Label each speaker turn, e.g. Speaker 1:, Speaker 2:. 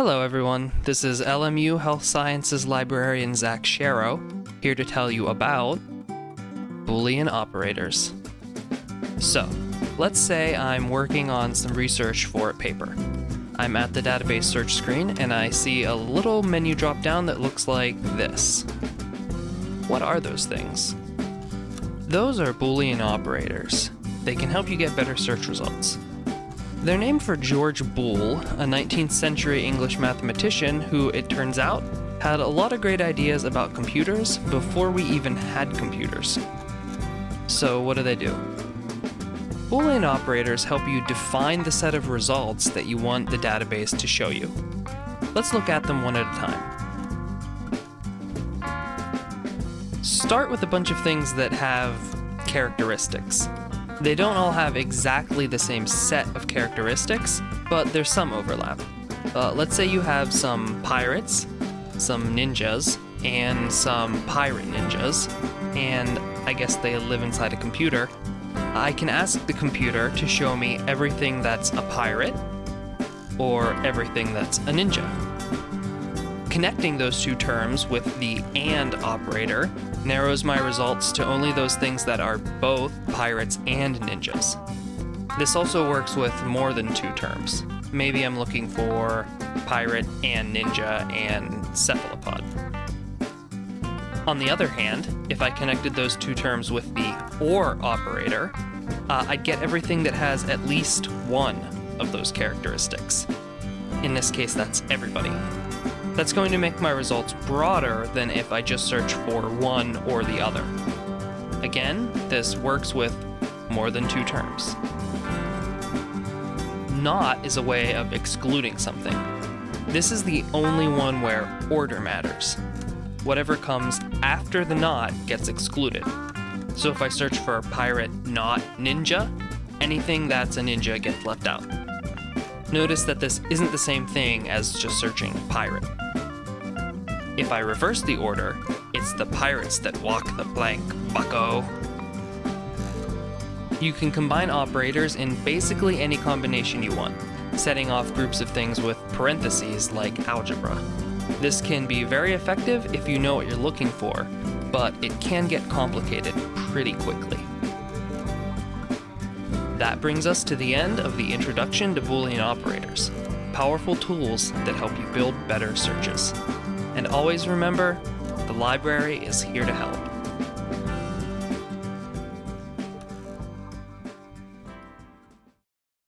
Speaker 1: Hello, everyone. This is LMU Health Sciences librarian Zach Sharrow, here to tell you about Boolean operators. So, let's say I'm working on some research for a paper. I'm at the database search screen and I see a little menu drop down that looks like this. What are those things? Those are Boolean operators. They can help you get better search results. They're named for George Boole, a 19th century English mathematician who, it turns out, had a lot of great ideas about computers before we even had computers. So, what do they do? Boolean operators help you define the set of results that you want the database to show you. Let's look at them one at a time. Start with a bunch of things that have characteristics. They don't all have exactly the same set of characteristics, but there's some overlap. Uh, let's say you have some pirates, some ninjas, and some pirate ninjas, and I guess they live inside a computer. I can ask the computer to show me everything that's a pirate, or everything that's a ninja. Connecting those two terms with the AND operator narrows my results to only those things that are both pirates and ninjas. This also works with more than two terms. Maybe I'm looking for pirate and ninja and cephalopod. On the other hand, if I connected those two terms with the OR operator, uh, I'd get everything that has at least one of those characteristics. In this case, that's everybody. That's going to make my results broader than if I just search for one or the other. Again, this works with more than two terms. Not is a way of excluding something. This is the only one where order matters. Whatever comes after the not gets excluded. So if I search for pirate not ninja, anything that's a ninja gets left out. Notice that this isn't the same thing as just searching pirate. If I reverse the order, it's the pirates that walk the plank, bucko. You can combine operators in basically any combination you want, setting off groups of things with parentheses like algebra. This can be very effective if you know what you're looking for, but it can get complicated pretty quickly. That brings us to the end of the introduction to Boolean operators, powerful tools that help you build better searches. And always remember, the library is here to help.